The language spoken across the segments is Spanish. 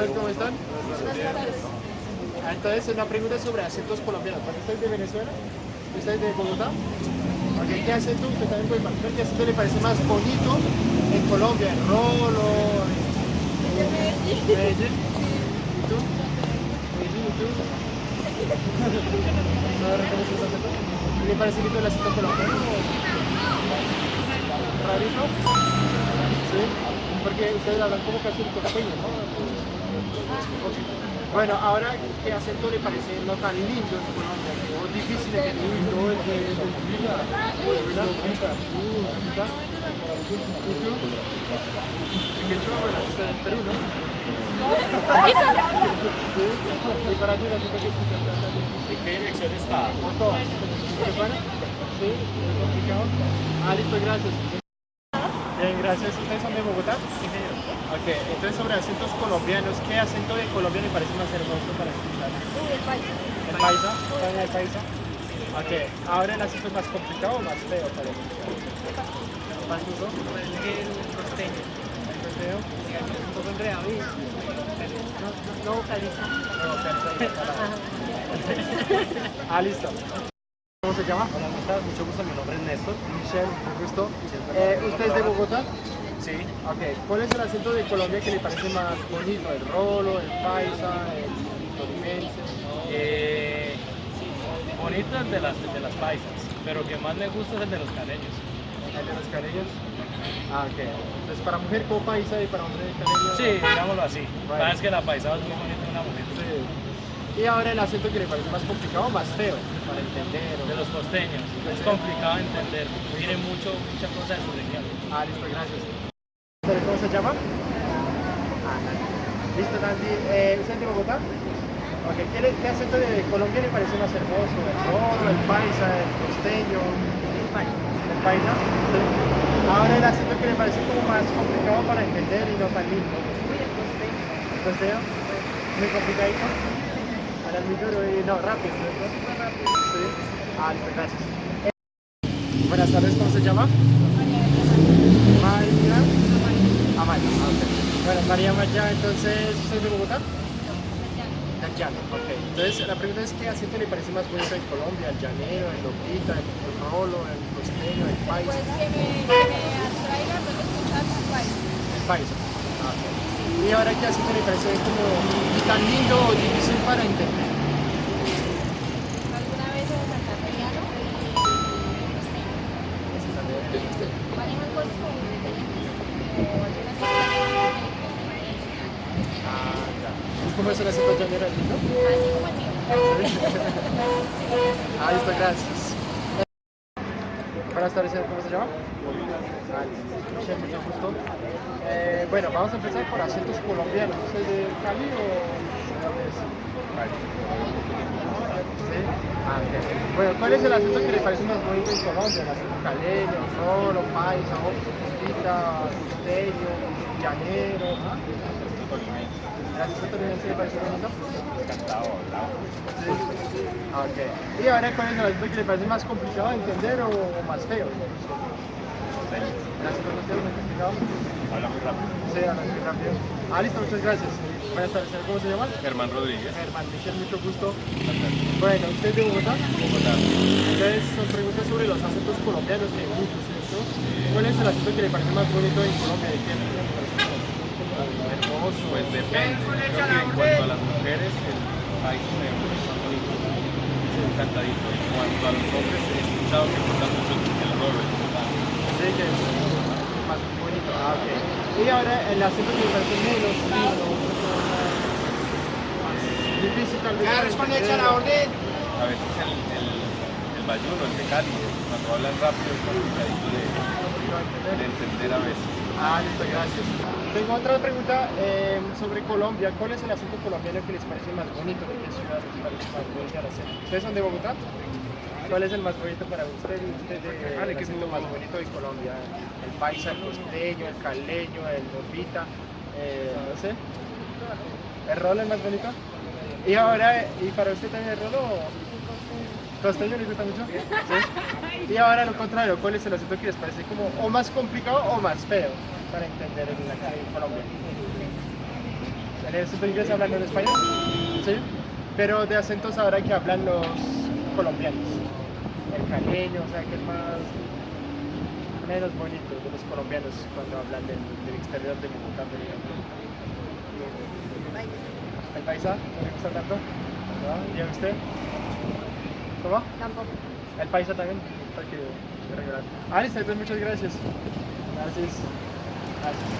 tal? ¿Cómo están? Ah, Entonces, una pregunta sobre acentos colombianos. ¿Usted es de Venezuela? ¿Usted es de Bogotá? ¿qué acento usted también puede marcar? ¿Qué acento le parece más bonito en Colombia? ¿En Rolo? ¿En Medellín? ¿Y tú? ¿Medellín y tú? ¿No reconoces ese acento? ¿Le parece lindo el acento colombiano? ¿Rarito? ¿Sí? Porque ustedes hablan como casi costeño, ¿no? Bueno, ahora, ¿qué acento le parece no tan lindo en Colombia? O difícil de entender? No, es de. ¿Qué? Bueno, es de Perú, ¿no? ¿Y para ti, la chica que escucha? ¿En qué dirección está? ¿O todas? ¿Se para? ¿Sí? ¿Es complicado? Ah, listo, gracias. Bien, gracias. ¿Ustedes son de Bogotá? Sí, señor. Ok, entonces sobre acentos colombianos, ¿qué acento de Colombia le parece más hermoso para escuchar? Uy, el país. ¿El paisa? ¿Saben el paisa? Ok, ahora el acento es más complicado o más feo para escuchar. ¿Más uso? el costeño. ¿El costeño? Un poco enredado no, no vocaliza. Ah, listo. ¿Cómo se llama? Hola, ¿cómo estás? Mucho gusto, mi nombre es Néstor. Michelle, gusto. Eh, ¿Usted es de Bogotá? Sí. Ok, ¿cuál es el acento de Colombia que le parece más bonito? ¿El rolo, el paisa, el tolimense? Eh, bonito el de las, de las paisas, pero que más me gusta es el de los caleños. ¿El de los caleños? Ah, ok. Entonces, para mujer como paisa y para hombre caleño. Sí, digámoslo así. Bueno. Sabes que la paisada es muy bonita de una mujer. Sí. Y ahora el acento que le parece más complicado o más feo para entender. Costeños. Es complicado de entender. Tiene mucho, mucha cosa de su región. Ah, listo, gracias. ¿Sabe ¿Cómo se llama? Ah, Nancy. Listo, Nancy. Eh, ¿Usted es de Bogotá? Ok, ¿qué, le- qué acento de Colombia le parece más hermoso? ¿El rolo, el paisa, el costeño? El país. ¿El paisa? Sí. Ahora el acento que le parece como más complicado para entender y no tan lindo. Uy, el costeño. ¿El costeño? Muy complicadito. Ahora muy duro y no, rápido, ¿cierto? Súper rápido. Sí. Ah, listo, gracias. Buenas tardes, ¿cómo se llama? María. Amaya. Ah, ok. Bueno, María Maya, entonces, ¿usted es de Bogotá? De Llano, ok. Entonces, la pregunta es, ¿qué acento le parece más bonito en Colombia? ¿El llanero, el lopita, el rolo, el costeño, el paisa? Pues que me, que me atraiga pues escuchar su país. El paisa. Ah, ok. Y ahora, ¿qué acento le parece como tan lindo o difícil para entender? ¿Alguna vez en Santandereano? Costeño. Ese también. Manejan cosas como muy diferentes. O algunas cosas Ah, ya. ¿Y cómo es el acento llanero? ¿Es lindo? así como el mío. Ah, listo, gracias. Buenas tardes, ¿cómo se llama? Michelle, mucho gusto. Eh, bueno, vamos a empezar por acentos colombianos. ¿Usted es de Cali o es? ¿Sí? Ah, ok. Bueno, ¿cuál es el acento que le parece más bonito en Colombia? ¿El acento caleño, rolo, paisa, coquita, costeño, llanero? ¿ah? ¿El acento tolimense le parece bonito? Sí. Ah, Ok. Y ahora, ¿cuál es el acento que le parece más complicado de entender o, más feo? ¿El acento costeño es complicado? Habla muy rápido. Sí, habla muy rápido. Ah, listo, muchas gracias. Buenas tardes. ¿cómo se llama? Germán Rodríguez. Germán Michel, mucho gusto. Bueno, ¿usted es de Bogotá? Bogotá. Entonces, son preguntas sobre los acentos colombianos que hay muchos, ¿cierto? ¿Cuál es el acento que le parece más bonito en Colombia? ¿De qué región le parece más hermoso? Pues depende. Creo que en cuanto a las mujeres, el país me gusta bonito. Es cantadito. En cuanto a los hombres, he escuchado que gusta mucho el rolo. Sí, que es más bonito. Ah, ok. Y ahora el acento que me parece menos lindo, más difícil tal vez. para entender. A veces el, el, el bayuno, el de Cali, cuando hablan rápido es complicadito de, de entender a veces. Ah, listo, gracias. Tengo otra pregunta eh, sobre Colombia. ¿Cuál es el acento colombiano que les parece más bonito? ¿De qué ciudad les parece más bonito el acento? ¿Ustedes son de Bogotá? ¿Cuál es el más bonito para usted? ¿Usted de, el acento más bonito de Colombia? ¿El paisa, el costeño, el caleño, el borbita? Eh, no sé. ¿El rolo es más bonito? Y ahora, ¿y para usted también el rolo? ¿Costeño les gusta mucho? ¿Sí? Y ahora lo contrario, ¿cuál es el acento que les parece como o más complicado o más feo para entender en, la, en Colombia? ¿En el acento inglés hablan en español? Sí. Pero de acentos ahora que hablan los colombianos. El caleño, o sea, que es más menos bonito de los colombianos cuando hablan del, del exterior de Bogotá, por ejemplo. ¿El paisa? ¿No le gusta tanto? ¿No? ¿Y a usted? ¿Cómo? Tampoco. El paisa también, para que regalan. Ah, muchas gracias. Gracias. Gracias.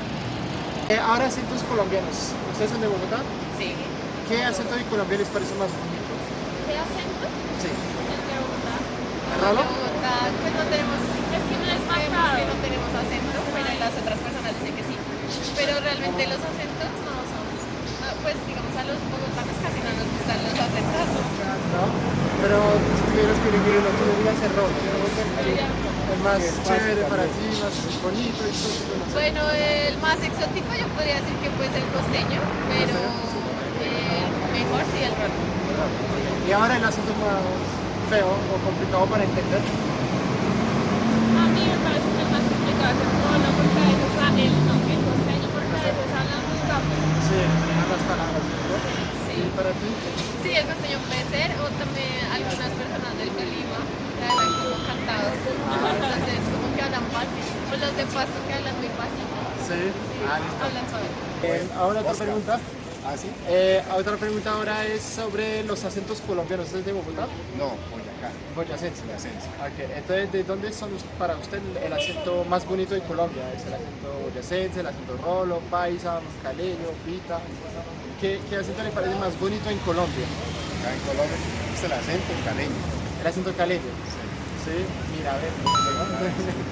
Eh, ahora acentos colombianos. ¿Ustedes son de Bogotá? Sí. ¿Qué acento de Colombia les parece más bonito? ¿Qué acento? Sí. El de Bogotá. ¿Ralo? De Bogotá, pues no tenemos, es que no es marcado que no tenemos acento, pero las otras personas dicen que sí. Pero realmente los acentos no son, no, pues digamos a los bogotanos casi no nos gustan los acentos. ¿No? Pero tuvieras que elegir uno, tú digas el rol. El más chévere para ti, más bonito y todo. no sé. Bueno, el más exótico yo podría decir que pues el costeño, pero eh, mejor sí el rock. Y ahora el acento más feo o complicado para entender. A mí me parece que es más complicado que todo lo porque a veces habla el no, el costeño porque a veces habla muy rápido. Sí, las palabras. ¿no? Sí. ¿Y para ti? Sí, el costeño puede ser, o también algunas personas del Tolima que hablan como cantados. Entonces, como que hablan fácil. O los de Pasto que hablan muy fácil. Sí. Ah, listo. Eh, ahora otra pregunta. ¿Ah, sí? Eh, otra pregunta ahora es sobre los acentos colombianos. ¿Usted es de Bogotá? No, Boyacá. Boyacense. Boyacense. Ok, entonces, ¿de dónde son para usted el acento más bonito de Colombia? ¿Es el acento boyacense, el acento rolo, paisa, caleño, pita? ¿Qué, qué acento le parece más bonito en Colombia? Acá en Colombia es el acento caleño. El acento caleño. Sí, mira, a ver.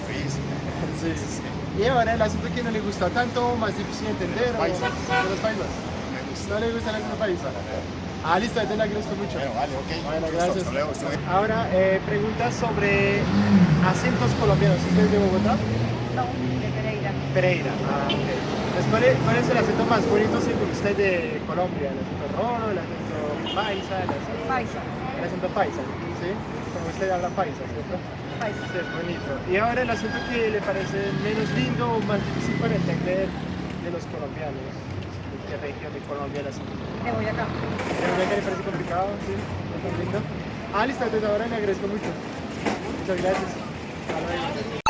Difícil. Sí, sí. Y ahora el acento que no le gusta tanto, más difícil de entender. o- paisas. de los paisas. No le gusta el acento paisa. Ah, listo, entonces le agradezco mucho. Bueno, vale, ok. Bueno, gracias. hasta luego, estoy- Ahora, eh, preguntas sobre acentos colombianos. ¿Usted es de Bogotá? No, de Pereira. Pereira. Ah, ok. Entonces, ¿cuál es, cuál es el acento más bonito según usted de Colombia? ¿El acento rolo, el acento paisa, el acento, Paisa. el acento paisa? ¿Sí? Como usted habla paisa, ¿cierto? Paisa. Sí, es bonito. Y ahora el acento que le parece menos lindo o más difícil para entender de los colombianos. ¿De qué región de Colombia el acento? De Boyacá. ¿De que le parece complicado? ¿Sí? ¿No es tan lindo? Ah, listo, entonces ahora le agradezco mucho. Muchas gracias. Hasta luego.